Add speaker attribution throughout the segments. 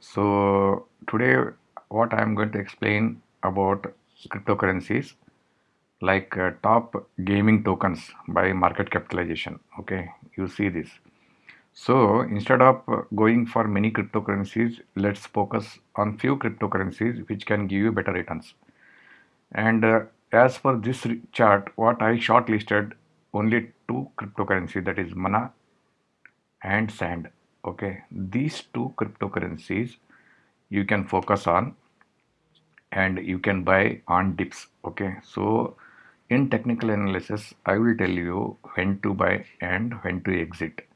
Speaker 1: So today what I am going to explain about cryptocurrencies like uh, top gaming tokens by market capitalization. Okay, you see this. So instead of going for many cryptocurrencies, let's focus on few cryptocurrencies which can give you better returns. And uh, as per this chart, what I shortlisted only two cryptocurrencies that is Mana and Sand. Okay, these two cryptocurrencies you can focus on and you can buy on dips. Okay, so in technical analysis, I will tell you when to buy and when to exit.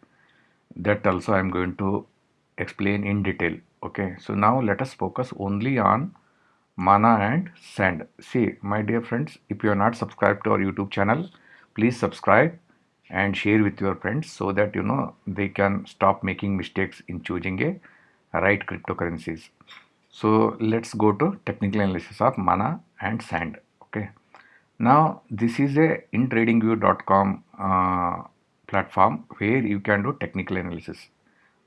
Speaker 1: That also I am going to explain in detail. Okay, so now let us focus only on mana and sand see my dear friends if you are not subscribed to our youtube channel please subscribe and share with your friends so that you know they can stop making mistakes in choosing a right cryptocurrencies. So let's go to technical analysis of mana and sand okay? Now this is a in tradingview.com uh, platform where you can do technical analysis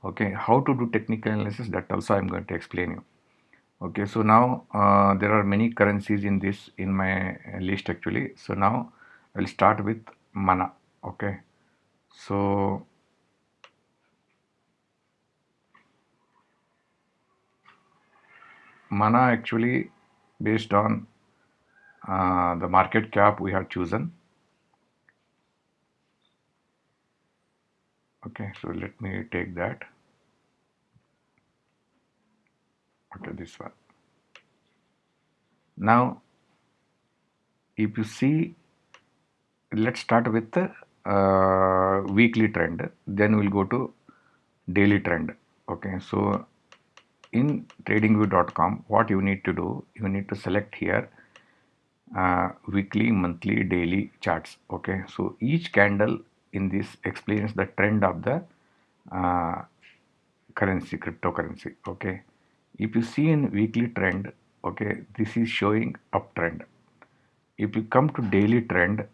Speaker 1: okay? How to do technical analysis that also i'm going to explain you okay? So now uh, there are many currencies in this in my list actually. So now I'll start with mana okay so mana actually based on uh, the market cap we have chosen. Okay so let me take that. Okay this one. Now if you see let's start with the uh, weekly trend then we'll go to daily trend. Okay so in tradingview.com what you need to do you need to select here uh, weekly monthly daily charts. Okay so each candle in this explains the trend of the uh, currency cryptocurrency. Okay if you see in weekly trend okay this is showing uptrend if you come to daily trend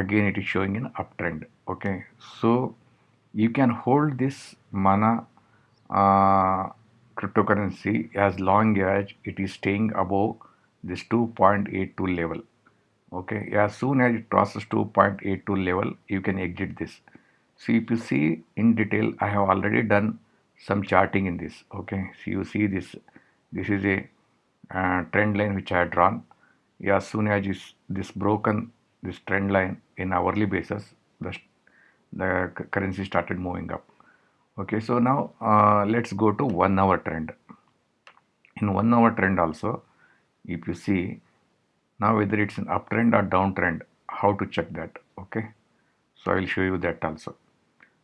Speaker 1: again it is showing an uptrend. Okay. So you can hold this mana uh, cryptocurrency as long as it is staying above this 2.82 level. Okay. As soon as it crosses 2.82 level you can exit this. So if you see in detail i have already done some charting in this. Okay. So you see this this is a uh, trend line which I had drawn. As soon as this broken this trend line in hourly basis the, the currency started moving up. Okay so now uh, let's go to one hour trend. In one hour trend also if you see now whether it's an uptrend or downtrend how to check that okay? So I will show you that also.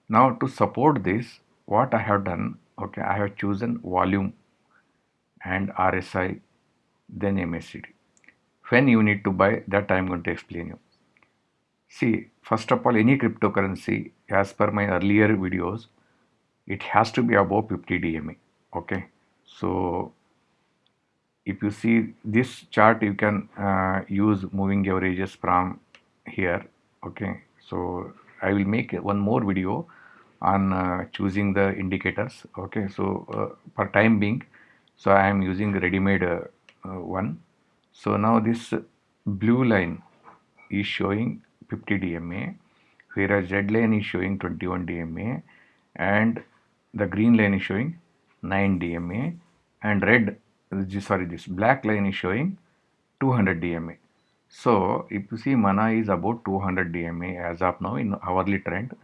Speaker 1: Now to support this what I have done okay I have chosen volume and RSI then MACD when you need to buy that I am going to explain you see first of all any cryptocurrency as per my earlier videos it has to be above 50 DMA okay? So if you see this chart you can uh, use moving averages from here okay? So I will make one more video on uh, choosing the indicators okay? So uh, for time being so I am using ready-made uh, one. So now this blue line is showing 50 DMA whereas red line is showing 21 DMA and the green line is showing 9 DMA and red sorry this black line is showing 200 DMA so if you see mana is about 200 DMA as of now in hourly trend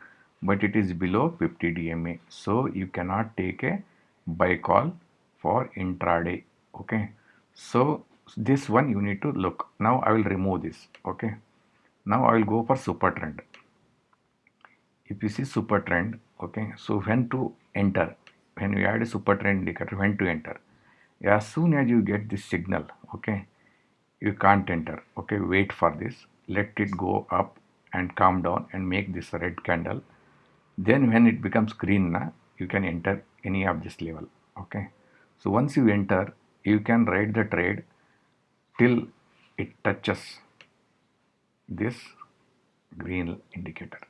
Speaker 1: but it is below 50 DMA. So you cannot take a buy call for intraday. Okay. So this one you need to look. Now I will remove this. Okay. Now I will go for super trend. If you see super trend, okay. So when to enter, when we add a super trend indicator, when to enter. As soon as you get this signal, okay, you can't enter. Okay, wait for this. Let it go up and calm down and make this red candle then when it becomes green na, you can enter any of this level okay so once you enter you can ride the trade till it touches this green indicator.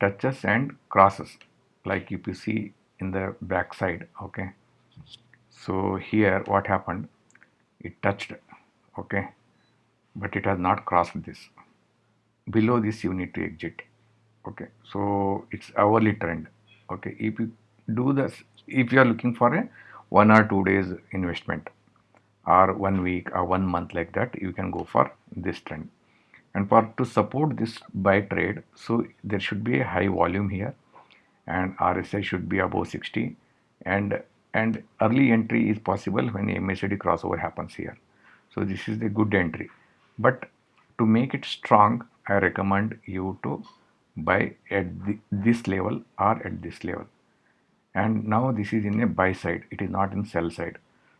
Speaker 1: Touches and crosses like if you see in the back side okay? So here what happened? It touched okay? But it has not crossed this. Below this you need to exit okay? So it's hourly trend okay? If you do this if you are looking for a one or two days investment or one week or one month like that you can go for this trend and for to support this buy trade so there should be a high volume here. And RSI should be above 60 and and early entry is possible when MACD crossover happens here. So this is the good entry. But to make it strong I recommend you to buy at the, this level or at this level. And now this is in a buy side. It is not in sell side.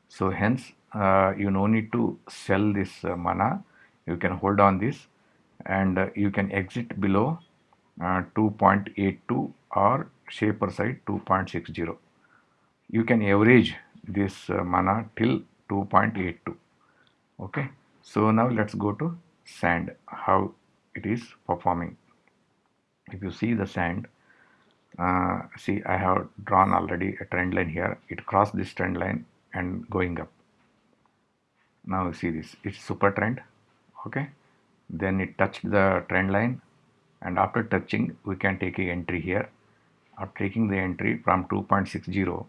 Speaker 1: So hence uh, you no need to sell this uh, mana. You can hold on this and uh, you can exit below uh, 2.82 or shaper side 2.60 you can average this uh, mana till 2.82 okay? So now let's go to sand how it is performing. If you see the sand uh, see I have drawn already a trend line here. It crossed this trend line and going up. Now see this. It's super trend. Okay then it touched the trend line. And after touching we can take a entry here. After taking the entry from 2.60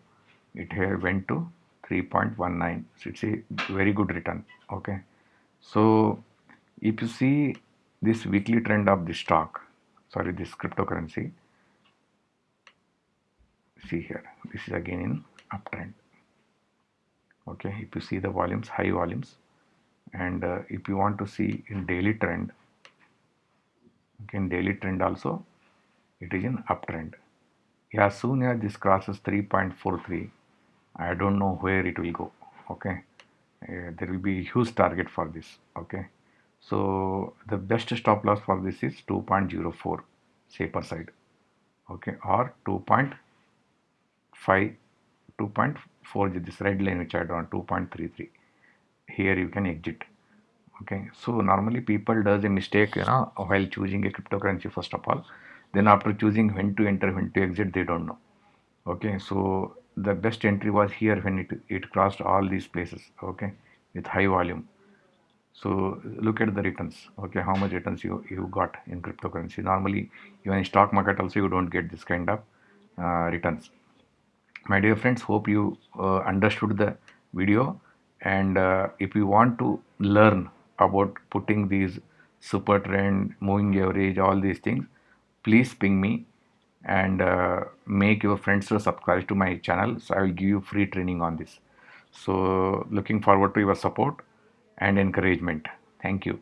Speaker 1: it here went to 3.19 so it's a very good return okay? So if you see this weekly trend of the stock sorry this cryptocurrency see here this is again in uptrend okay? If you see the volumes high volumes and uh, if you want to see in daily trend okay in daily trend also it is in uptrend. Yeah soon as this crosses 3.43 I don't know where it will go okay? Uh, there will be huge target for this okay? So the best stop loss for this is 2.04 safer side okay? Or 2.5 2.4 this red line which I drawn 2.33 here you can exit. Okay? So normally people does a mistake you know while choosing a cryptocurrency first of all. Then after choosing when to enter when to exit they don't know. Okay? So the best entry was here when it it crossed all these places okay with high volume. So look at the returns okay how much returns you you got in cryptocurrency. Normally even in stock market also you don't get this kind of uh, returns. My dear friends hope you uh, understood the video and uh, if you want to learn about putting these super trend moving average all these things please ping me and uh, make your friends to subscribe to my channel so i will give you free training on this so looking forward to your support and encouragement. Thank you.